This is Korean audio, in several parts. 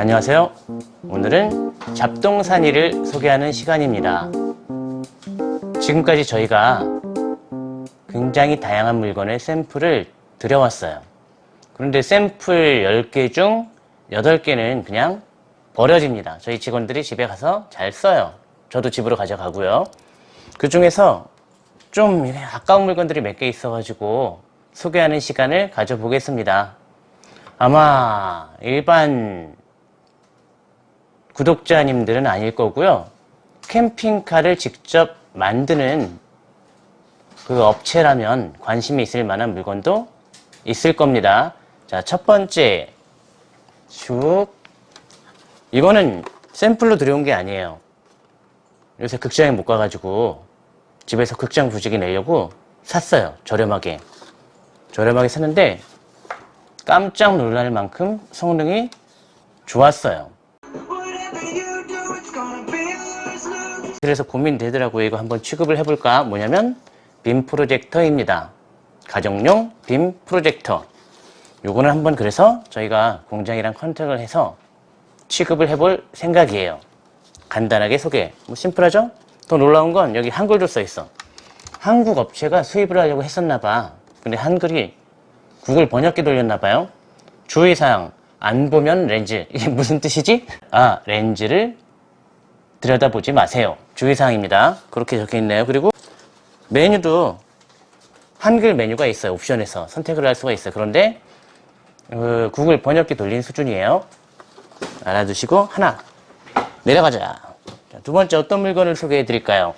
안녕하세요. 오늘은 잡동사니를 소개하는 시간입니다. 지금까지 저희가 굉장히 다양한 물건의 샘플을 들여왔어요. 그런데 샘플 10개 중 8개는 그냥 버려집니다. 저희 직원들이 집에 가서 잘 써요. 저도 집으로 가져가고요. 그 중에서 좀 아까운 물건들이 몇 개 있어 가지고 소개하는 시간을 가져보겠습니다. 아마 일반 구독자님들은 아닐 거고요. 캠핑카를 직접 만드는 그 업체라면 관심이 있을 만한 물건도 있을 겁니다. 자, 첫 번째 쭉 이거는 샘플로 들여온 게 아니에요. 요새 극장에 못 가가지고 집에서 극장 부지기 내려고 샀어요. 저렴하게. 저렴하게 샀는데 깜짝 놀랄 만큼 성능이 좋았어요. 그래서 고민되더라고요. 이거 한번 취급을 해볼까? 뭐냐면 빔 프로젝터입니다. 가정용 빔 프로젝터. 요거는 한번 그래서 저희가 공장이랑 컨택을 해서 취급을 해볼 생각이에요. 간단하게 소개. 뭐 심플하죠? 더 놀라운 건 여기 한글도 써 있어. 한국 업체가 수입을 하려고 했었나 봐. 근데 한글이 구글 번역기 돌렸나 봐요. 주의사항. 안 보면 렌즈. 이게 무슨 뜻이지? 아, 렌즈를 들여다보지 마세요. 주의사항입니다. 그렇게 적혀 있네요. 그리고 메뉴도 한글 메뉴가 있어요. 옵션에서 선택을 할 수가 있어요. 그런데 어, 구글 번역기 돌린 수준이에요. 알아두시고 하나 내려가자. 자, 두 번째 어떤 물건을 소개해 드릴까요?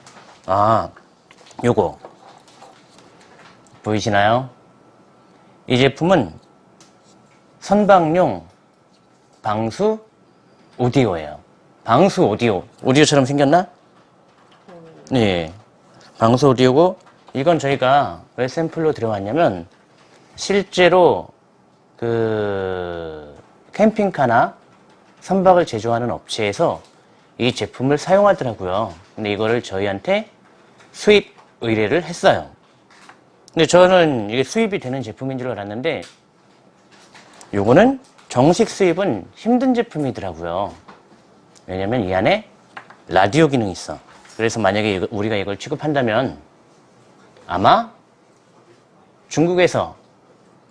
아, 요거 보이시나요? 이 제품은 선방용 방수 오디오예요. 방수 오디오. 오디오처럼 생겼나? 네. 방수 오디오고 이건 저희가 왜 샘플로 들어왔냐면 실제로 그 캠핑카나 선박을 제조하는 업체에서 이 제품을 사용하더라고요. 근데 이거를 저희한테 수입 의뢰를 했어요. 근데 저는 이게 수입이 되는 제품인 줄 알았는데 요거는 정식 수입은 힘든 제품이더라고요. 왜냐면 이 안에 라디오 기능이 있어. 그래서 만약에 우리가 이걸 취급한다면 아마 중국에서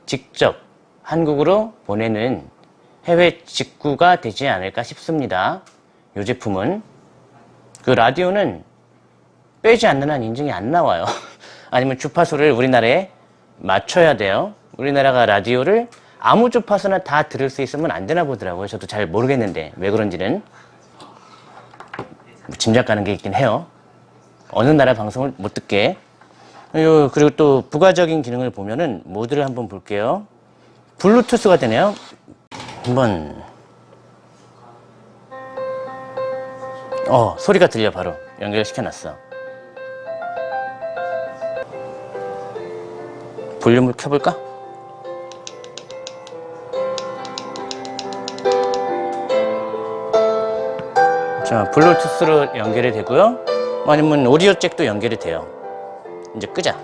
직접 한국으로 보내는 해외 직구가 되지 않을까 싶습니다. 이 제품은 그 라디오는 빼지 않는 한 인증이 안 나와요. 아니면 주파수를 우리나라에 맞춰야 돼요. 우리나라가 라디오를 아무 주파수나 다 들을 수 있으면 안 되나 보더라고요. 저도 잘 모르겠는데 왜 그런지는 짐작 가는 게 있긴 해요. 어느 나라 방송을 못 듣게. 그리고 또 부가적인 기능을 보면은 모드를 한번 볼게요. 블루투스가 되네요. 한번 어 소리가 들려 바로 연결시켜 놨어. 볼륨을 켜볼까? 자, 블루투스로 연결이 되고요. 아니면 오디오 잭도 연결이 돼요. 이제 끄자.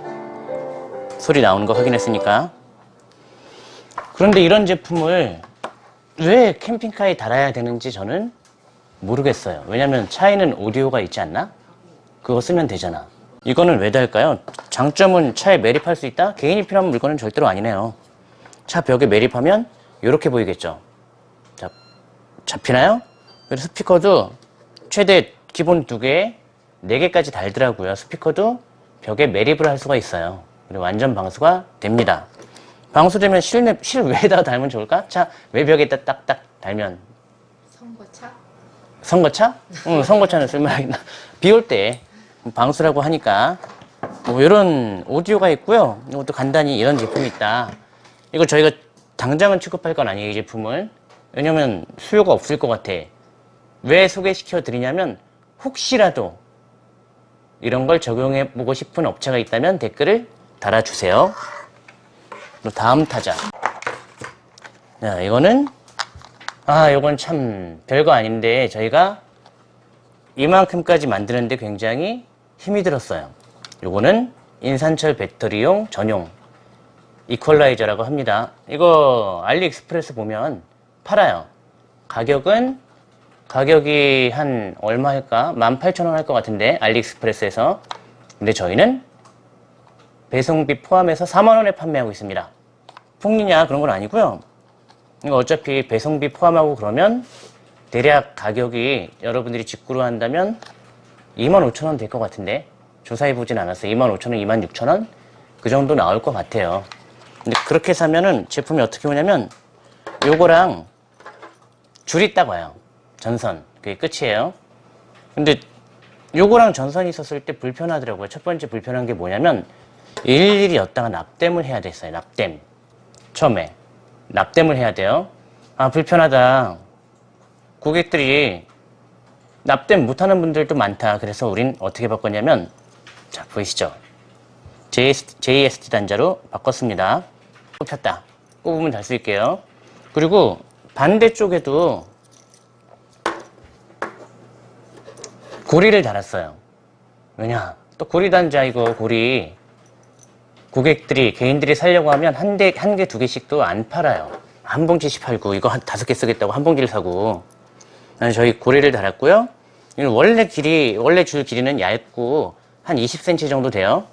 소리 나오는 거 확인했으니까. 그런데 이런 제품을 왜 캠핑카에 달아야 되는지 저는 모르겠어요. 왜냐면 차에는 오디오가 있지 않나? 그거 쓰면 되잖아. 이거는 왜 달까요? 장점은 차에 매립할 수 있다? 개인이 필요한 물건은 절대로 아니네요. 차 벽에 매립하면 이렇게 보이겠죠. 자, 잡히나요? 그리고 스피커도 최대 기본 두 개, 네 개까지 달더라고요. 스피커도 벽에 매립을 할 수가 있어요. 그리고 완전 방수가 됩니다. 방수되면 실내, 실외에다가 달면 좋을까? 차 외벽에다 딱딱 달면. 선거차? 선거차? 응, 선거차는 쓸만하겠나. 비 올 때 방수라고 하니까 뭐 이런 오디오가 있고요. 이것도 간단히 이런 제품이 있다. 이거 저희가 당장은 취급할 건 아니에요, 이 제품을. 왜냐면 수요가 없을 것 같아. 왜 소개시켜 드리냐면 혹시라도 이런 걸 적용해 보고 싶은 업체가 있다면 댓글을 달아주세요. 다음 타자. 자, 이거는 아, 이건 참 별거 아닌데 저희가 이만큼까지 만드는데 굉장히 힘이 들었어요. 요거는 인산철 배터리용 전용 이퀄라이저라고 합니다. 이거 알리익스프레스 보면 팔아요. 가격은 가격이 한 얼마 할까? 18,000원 할 것 같은데 알리익스프레스에서. 근데 저희는 배송비 포함해서 4만원에 판매하고 있습니다. 폭리냐? 그런 건 아니고요. 이거 어차피 배송비 포함하고 그러면 대략 가격이 여러분들이 직구로 한다면 25,000원 될 것 같은데 조사해보진 않았어요. 25,000원, 26,000원? 그 정도 나올 것 같아요. 근데 그렇게 사면은 제품이 어떻게 오냐면 요거랑 줄이 딱 와요 전선. 그게 끝이에요. 근데 요거랑 전선이 있었을 때 불편하더라고요. 첫 번째 불편한 게 뭐냐면 일일이 였다가 납땜을 해야 됐어요. 납땜. 처음에. 납땜을 해야 돼요. 아 불편하다. 고객들이 납땜 못하는 분들도 많다. 그래서 우린 어떻게 바꿨냐면 자 보이시죠? JS, JST 단자로 바꿨습니다. 꼽혔다. 꼽으면 달수 있게요. 그리고 반대쪽에도 고리를 달았어요. 왜냐? 또 고리 단자 이거 고리 고객들이 개인들이 살려고 하면 한 대 한 개 두 개씩도 안 팔아요. 한 봉지씩 팔고 이거 한 다섯 개 쓰겠다고 한 봉지를 사고. 저희 고리를 달았고요. 원래 길이 원래 줄 길이는 얇고 한 20cm 정도 돼요.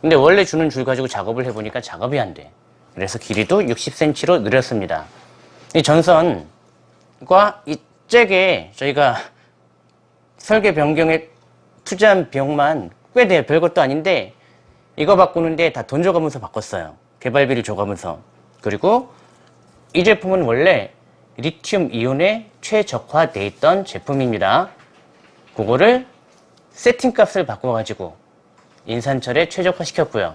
근데 원래 주는 줄 가지고 작업을 해보니까 작업이 안돼. 그래서 길이도 60cm로 늘렸습니다. 이 전선과 이 잭에 저희가 설계 변경에 투자한 비용만 꽤 돼요. 별것도 아닌데 이거 바꾸는데 다 돈 줘가면서 바꿨어요. 개발비를 줘가면서. 그리고 이 제품은 원래 리튬 이온에 최적화되어 있던 제품입니다. 그거를 세팅값을 바꿔가지고 인산철에 최적화 시켰고요.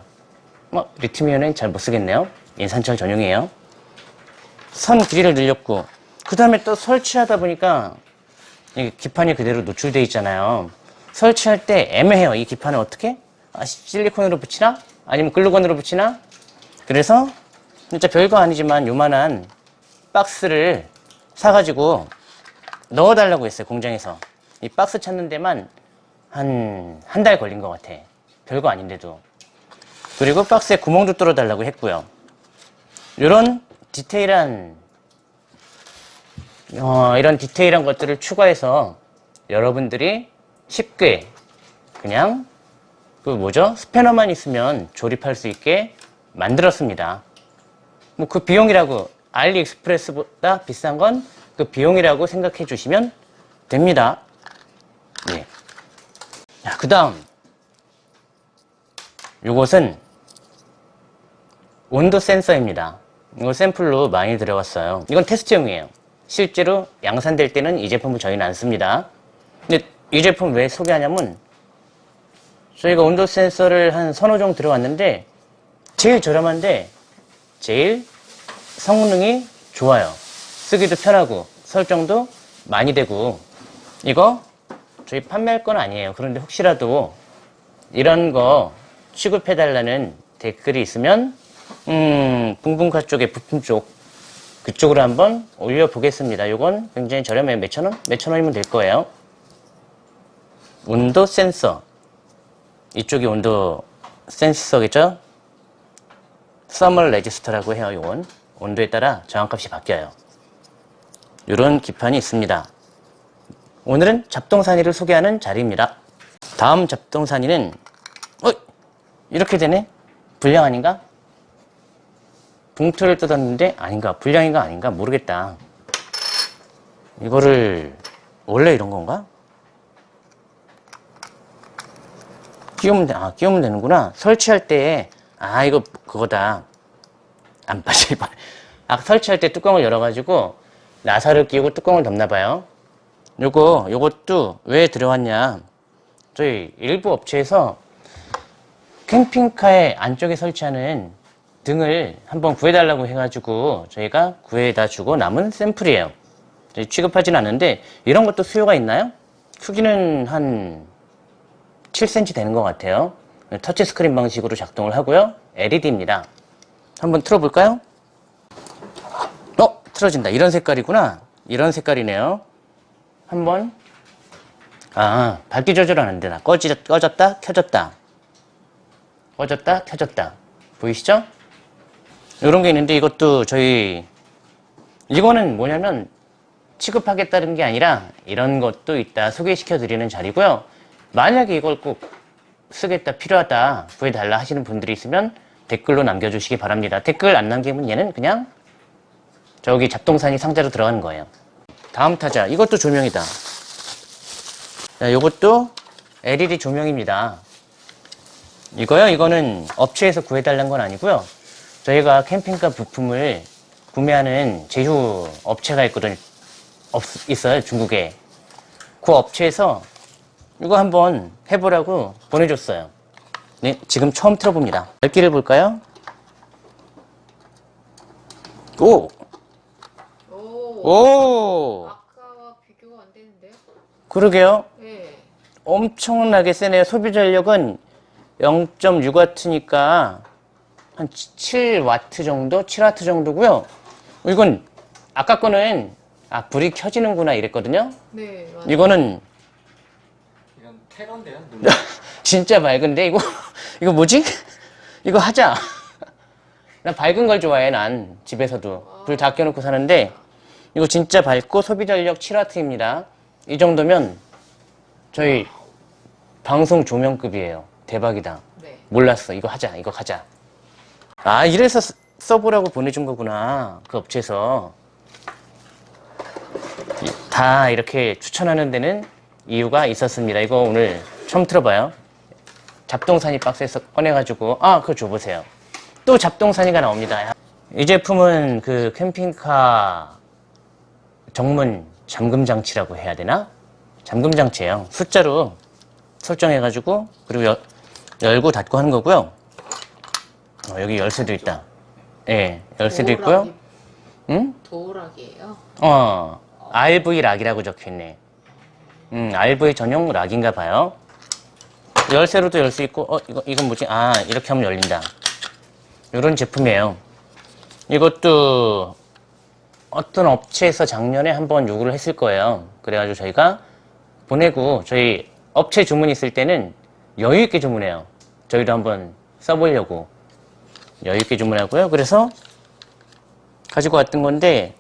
뭐 리튬 이온은 잘 못쓰겠네요. 인산철 전용이에요. 선 길이를 늘렸고 그 다음에 또 설치하다 보니까 이 기판이 그대로 노출되어 있잖아요 설치할 때 애매해요 이 기판을 어떻게? 아, 실리콘으로 붙이나? 아니면 글루건으로 붙이나? 그래서 진짜 별거 아니지만 요만한 박스를 사가지고 넣어달라고 했어요 공장에서 이 박스 찾는 데만 한 한 달 걸린 것 같아 별거 아닌데도 그리고 박스에 구멍도 뚫어달라고 했고요 이런 디테일한 어, 이런 디테일한 것들을 추가해서 여러분들이 쉽게 그냥 그 뭐죠? 스패너만 있으면 조립할 수 있게 만들었습니다. 뭐 그 비용이라고 알리익스프레스보다 비싼 건 그 비용이라고 생각해 주시면 됩니다. 예. 그 다음. 이것은 온도 센서입니다. 이거 샘플로 많이 들어갔어요. 이건 테스트용이에요 실제로 양산될 때는 이 제품을 저희는 안 씁니다. 근데 이 제품 왜 소개하냐면 저희가 온도 센서를 한 서너 종 들어왔는데 제일 저렴한데 제일 성능이 좋아요. 쓰기도 편하고 설정도 많이 되고 이거 저희 판매할 건 아니에요. 그런데 혹시라도 이런 거 취급해달라는 댓글이 있으면 음 붕붕카 쪽에 부품 쪽 그쪽으로 한번 올려보겠습니다 이건 굉장히 저렴해요 몇천 원? 몇천 원이면 될 거예요 온도 센서 이쪽이 온도 센서겠죠? thermal resistor라고 해요 이건 온도에 따라 저항값이 바뀌어요 이런 기판이 있습니다 오늘은 잡동사니를 소개하는 자리입니다 다음 잡동사니는 어? 이렇게 되네? 불량 아닌가? 봉투를 뜯었는데 아닌가 불량인가 아닌가 모르겠다 이거를 원래 이런 건가? 끼우면, 돼. 아, 끼우면 되는구나. 설치할 때, 아, 이거 그거다. 안 빠질 뻔. 아, 설치할 때 뚜껑을 열어가지고, 나사를 끼우고 뚜껑을 덮나봐요. 요거, 요것도 왜 들어왔냐. 저희 일부 업체에서 캠핑카의 안쪽에 설치하는 등을 한번 구해달라고 해가지고 저희가 구해다 주고 남은 샘플이에요. 취급하진 않는데 이런 것도 수요가 있나요? 크기는 한 7cm 되는 것 같아요. 터치스크린 방식으로 작동을 하고요. LED입니다. 한번 틀어볼까요? 어? 틀어진다. 이런 색깔이구나. 이런 색깔이네요. 한번 아 밝기 조절 안 된다. 꺼지, 꺼졌다 켜졌다. 꺼졌다 켜졌다. 보이시죠? 이런 게 있는데 이것도 저희 이거는 뭐냐면 취급하겠다는 게 아니라 이런 것도 있다 소개시켜 드리는 자리고요. 만약에 이걸 꼭 쓰겠다 필요하다 구해달라 하시는 분들이 있으면 댓글로 남겨주시기 바랍니다. 댓글 안 남기면 얘는 그냥 저기 잡동사니 상자로 들어가는 거예요. 다음 타자 이것도 조명이다. 자, 이것도 LED 조명입니다. 이거요? 이거는 업체에서 구해달라는 건 아니고요. 저희가 캠핑카 부품을 구매하는 제휴 업체가 있거든, 없, 있어요, 중국에. 그 업체에서 이거 한번 해보라고 보내줬어요. 네, 지금 처음 틀어봅니다. 밝기를 볼까요? 오! 오, 오! 아까와 비교가 안 되는데요? 그러게요. 네. 엄청나게 세네요. 소비 전력은 0.6W니까 한 7W 정도? 7W 정도고요. 이건 아까 거는 아 불이 켜지는구나 이랬거든요. 네, 맞아요. 이거는 이건 테러인데요? 눈- 진짜 맑은데 이거 이거 뭐지? 이거 하자. 난 밝은 걸 좋아해 난 집에서도 불 다 켜놓고 사는데 이거 진짜 밝고 소비 전력 7W입니다. 이 정도면 저희 방송 조명급이에요. 대박이다. 네. 몰랐어. 이거 하자. 이거 가자. 아, 이래서 쓰- 써보라고 보내준 거구나. 그 업체에서. 이- 다 이렇게 추천하는 데는 이유가 있었습니다. 이거 오늘 처음 들어봐요. 잡동사니 박스에서 꺼내가지고, 아, 그거 줘보세요. 또 잡동사니가 나옵니다. 이 제품은 그 캠핑카 정문 잠금 장치라고 해야 되나? 잠금 장치예요. 숫자로 설정해가지고 그리고 여- 열고 닫고 하는 거고요. 어, 여기 열쇠도 있다. 예, 열쇠도 있고요. 도어락이- 응? 도어락이에요. 어, RV 락이라고 적혀있네. 음, RV 전용 락인가 봐요. 열쇠로도 열 수 있고, 어, 이거, 이건 뭐지? 아, 이렇게 하면 열린다. 이런 제품이에요. 이것도 어떤 업체에서 작년에 한번 요구를 했을 거예요. 그래가지고 저희가 보내고, 저희 업체 주문 있을 때는 여유있게 주문해요. 저희도 한번 써보려고. 여유있게 주문하고요. 그래서 가지고 왔던 건데,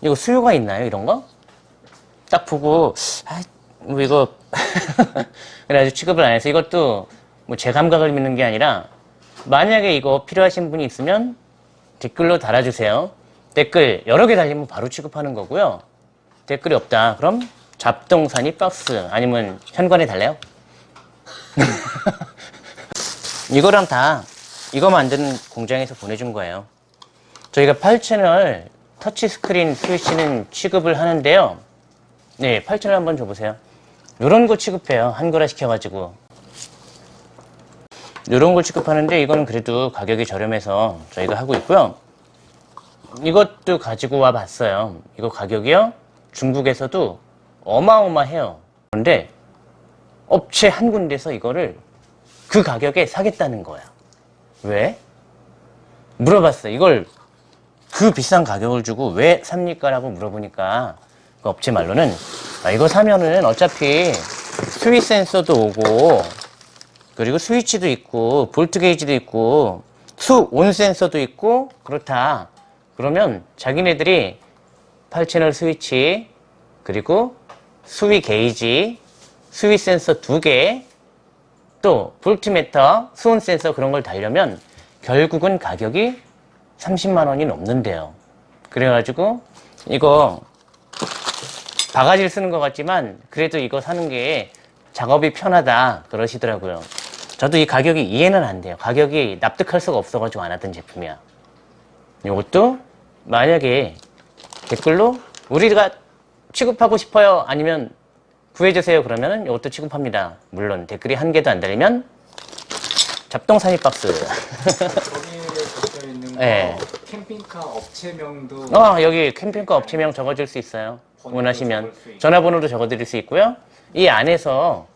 이거 수요가 있나요? 이런 거? 딱 보고, 아, 뭐 이거. 그래가지고 취급을 안 해서 이것도 뭐 제 감각을 믿는 게 아니라 만약에 이거 필요하신 분이 있으면 댓글로 달아주세요. 댓글 여러 개 달리면 바로 취급하는 거고요. 댓글이 없다. 그럼 잡동사니 박스 아니면 현관에 달래요. 이거랑 다 이거 만드는 공장에서 보내준 거예요. 저희가 8채널 터치스크린 스위치는 취급을 하는데요. 네, 8채널 한번 줘보세요. 요런 거 취급해요. 한글화 시켜가지고. 요런 걸 취급하는데 이거는 그래도 가격이 저렴해서 저희가 하고 있고요. 이것도 가지고 와 봤어요. 이거 가격이요? 중국에서도 어마어마해요. 그런데 업체 한 군데서 이거를 그 가격에 사겠다는 거야. 왜? 물어봤어요. 이걸 그 비싼 가격을 주고 왜 삽니까? 라고 물어보니까 그 업체 말로는 아, 이거 사면은 어차피 스위 센서도 오고 그리고 스위치도 있고 볼트 게이지도 있고 수 온 센서도 있고 그렇다. 그러면 자기네들이 8채널 스위치 그리고 수위 게이지 수위 센서 두개 또 볼트미터 수온 센서 그런 걸 달려면 결국은 가격이 30만 원이 넘는데요. 그래가지고 이거 바가지를 쓰는 것 같지만 그래도 이거 사는 게 작업이 편하다 그러시더라고요. 저도 이 가격이 이해는 안 돼요. 가격이 납득할 수가 없어가지고 안 하던 제품이야. 이것도 만약에 댓글로 우리가 취급하고 싶어요 아니면 구해주세요 그러면 이것도 취급합니다. 물론 댓글이 한 개도 안 달리면 박스. 적혀 있는 거 네. 캠핑카 업체명도 어, 여기 캠핑카 업체명 적어줄 수 있어요. 원하시면. 수. 전화번호도 적어드릴 수 있고요. 이 안에서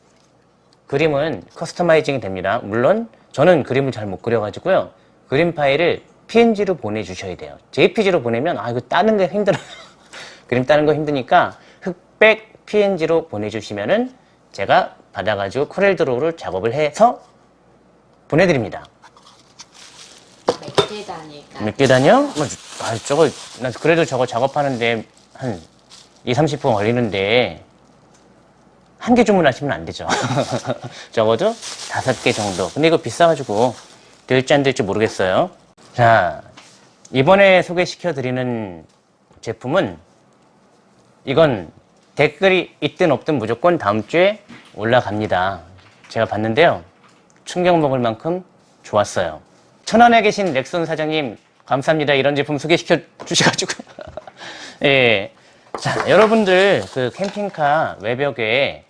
그림은 커스터마이징이 됩니다. 물론 저는 그림을 잘 못 그려가지고요. 그림 파일을 PNG로 보내주셔야 돼요. JPG로 보내면 아 이거 따는 게 힘들어요. 그림 따는 거 힘드니까 흑백 PNG로 보내주시면은 제가 받아가지고 코렐 드로우를 작업을 해서 보내드립니다. 몇 개다니까. 몇개 다녀? 뭐, 아, 저거, 나 그래도 저거 작업하는데 한 2, 30분 걸리는데 한 개 주문하시면 안 되죠. 적어도 다섯 개 정도. 근데 이거 비싸가지고 될지 안 될지 모르겠어요. 자, 이번에 소개시켜 드리는 제품은 이건 댓글이 있든 없든 무조건 다음 주에 올라갑니다. 제가 봤는데요. 충격 먹을 만큼 좋았어요. 천안에 계신 렉손 사장님 감사합니다. 이런 제품 소개시켜 주셔가지고. 예. 자, 여러분들 그 캠핑카 외벽에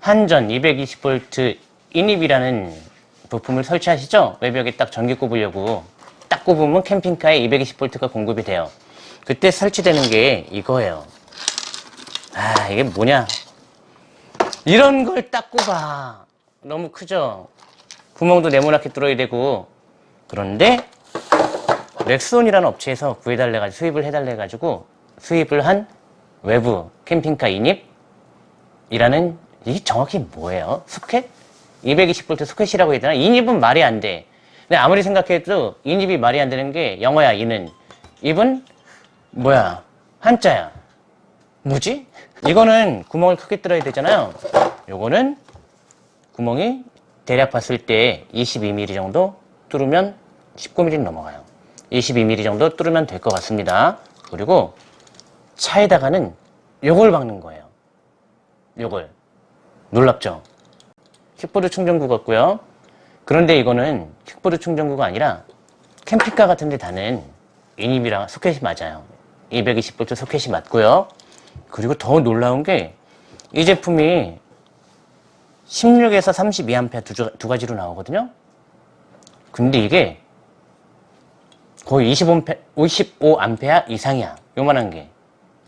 한전 220V 인입이라는 부품을 설치하시죠? 외벽에 딱 전기 꼽으려고 딱 꼽으면 캠핑카에 220V가 공급이 돼요. 그때 설치되는 게 이거예요. 아, 이게 뭐냐? 이런 걸 딱 꼽아. 너무 크죠? 구멍도 네모나게 뚫어야 되고. 그런데 렉스온이라는 업체에서 구해달래 가지고 수입을 해달래 가지고 수입을 한 외부 캠핑카 인입이라는 이게 정확히 뭐예요? 소켓? 220V 소켓이라고 해야 되나? 인입은 말이 안 돼. 근데 아무리 생각해도 인입이 말이 안 되는 게 영어야, 이는. 입은 뭐야? 한자야. 뭐지? 이거는 구멍을 크게 뚫어야 되잖아요. 요거는 구멍이 대략 봤을 때 22mm 정도 뚫으면 19mm 넘어가요. 22mm 정도 뚫으면 될 것 같습니다. 그리고 차에다가는 요걸 박는 거예요. 요걸. 놀랍죠? 킥보드 충전구 같고요. 그런데 이거는 킥보드 충전구가 아니라 캠핑카 같은 데 다는 인입이랑 소켓이 맞아요. 220V 소켓이 맞고요. 그리고 더 놀라운 게 이 제품이 16에서 32A 두, 두 가지로 나오거든요. 근데 이게 거의 25A, 55A 이상이야. 요만한 게.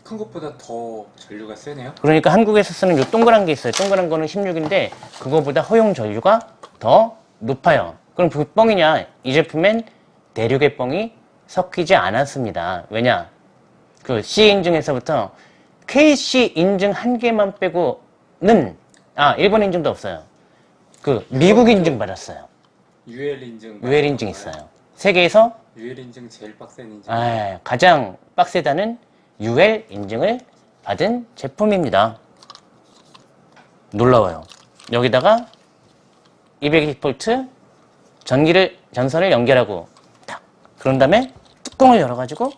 큰 것보다 더 전류가 세네요. 그러니까 한국에서 쓰는 요 동그란 게 있어요. 동그란 거는 16인데 그거보다 허용 전류가 더 높아요. 그럼 그 뻥이냐? 이 제품엔 대륙의 뻥이 섞이지 않았습니다. 왜냐? 그 C 인증에서부터 KC 인증 한 개만 빼고는 아 일본 인증도 없어요. 그 미국 인증 받았어요. UL 인증. UL 인증 있어요. 세계에서 UL 인증 제일 빡센 인증. 아, 가장 빡세다는 UL 인증을 받은 제품입니다. 놀라워요. 여기다가 220V 전기를 전선을 연결하고 딱 그런 다음에 뚜껑을 열어가지고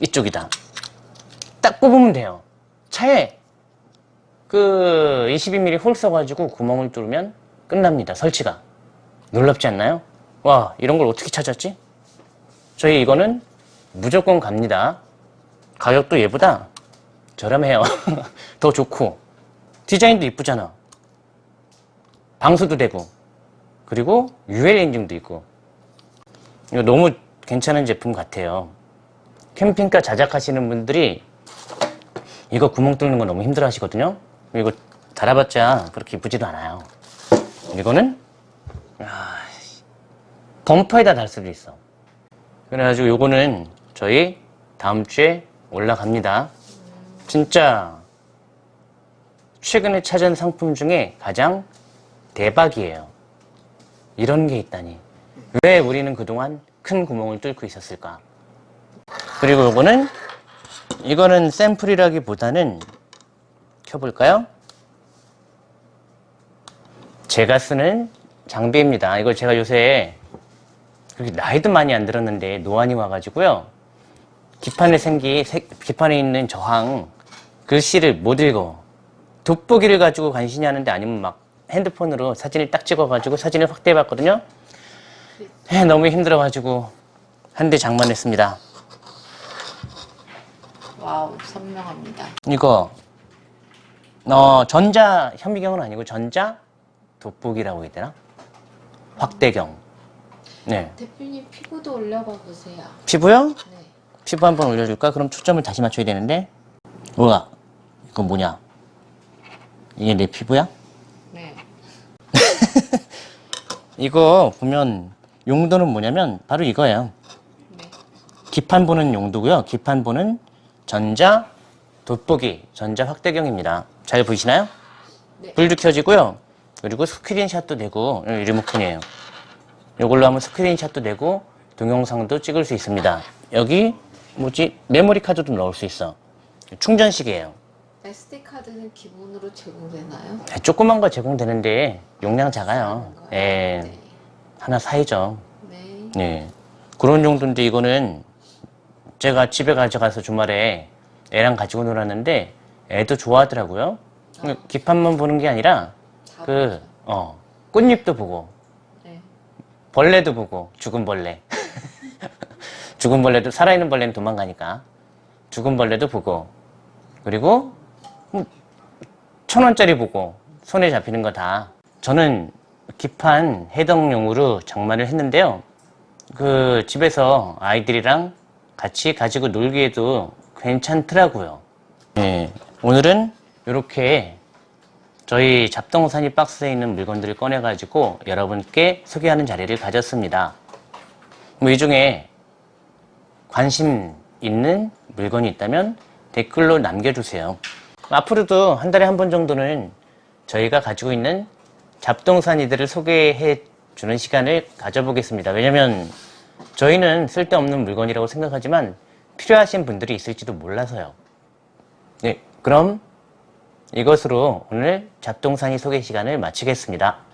이쪽이다. 딱 뽑으면 돼요. 차에 그 22mm 홀 써가지고 구멍을 뚫으면 끝납니다. 설치가. 놀랍지 않나요? 와 이런 걸 어떻게 찾았지? 저희 이거는 무조건 갑니다. 가격도 얘보다 저렴해요. 더 좋고 디자인도 이쁘잖아. 방수도 되고 그리고 UL 인증도 있고 이거 너무 괜찮은 제품 같아요. 캠핑카 자작하시는 분들이 이거 구멍 뚫는 거 너무 힘들어 하시거든요. 이거 달아봤자 그렇게 이쁘지도 않아요. 이거는 아, 범퍼에다 달 수도 있어. 그래가지고 요거는 저희 다음 주에 올라갑니다. 진짜 최근에 찾은 상품 중에 가장 대박이에요. 이런 게 있다니. 왜 우리는 그동안 큰 구멍을 뚫고 있었을까? 그리고 요거는 이거는 샘플이라기보다는 켜볼까요? 제가 쓰는 장비입니다. 이거 제가 요새 그렇게 나이도 많이 안 들었는데 노안이 와가지고요. 기판에 생기, 세- 기판에 있는 저항 글씨를 못 읽어. 돋보기를 가지고 간신히 하는데 아니면 막 핸드폰으로 사진을 딱 찍어가지고 사진을 확대해봤거든요. 에, 너무 힘들어가지고 한 대 장만했습니다. wow, 선명합니다. 이거 어 전자 현미경은 아니고 전자 돋보기라고 해야 되나? 확대경. 네. 대표님 피부도 올려봐 보세요. 피부요? 네. 피부 한번 올려줄까? 그럼 초점을 다시 맞춰야 되는데. 우와, 이거 뭐냐? 이게 내 피부야? 네. 이거 보면 용도는 뭐냐면 바로 이거예요. 네. 기판 보는 용도고요. 기판 보는 전자 돋보기, 전자 확대경입니다. 잘 보이시나요? 네. 불도 켜지고요. 그리고 스크린샷도 되고 이 리모컨이에요. 이걸로 하면 스크린샷도 되고 동영상도 찍을 수 있습니다. 여기 뭐지 메모리 카드도 넣을 수 있어. 충전식이에요. SD 카드는 기본으로 제공되나요? 네, 조그만 거 제공되는데 용량 작아요. 예, 네. 하나 사이죠. 네. 네. 그런 정도인데 이거는 제가 집에 가져가서 주말에 애랑 가지고 놀았는데 애도 좋아하더라고요. 아. 기판만 보는 게 아니라 다 그. 어, 꽃잎도 보고 네. 벌레도 보고 죽은 벌레 죽은 벌레도 살아있는 벌레는 도망가니까 죽은 벌레도 보고 그리고 음, 천 원짜리 보고 손에 잡히는 거 다 저는 기판 해동용으로 장만을 했는데요 그 집에서 아이들이랑 같이 가지고 놀기에도 괜찮더라고요 네, 오늘은 이렇게 저희 잡동사니 박스에 있는 물건들을 꺼내 가지고 여러분께 소개하는 자리를 가졌습니다. 뭐 이 중에 관심 있는 물건이 있다면 댓글로 남겨주세요. 앞으로도 한 달에 한 번 정도는 저희가 가지고 있는 잡동사니들을 소개해 주는 시간을 가져보겠습니다. 왜냐면 저희는 쓸데없는 물건이라고 생각하지만 필요하신 분들이 있을지도 몰라서요. 네, 그럼 이것으로 오늘 잡동사니 소개 시간을 마치겠습니다.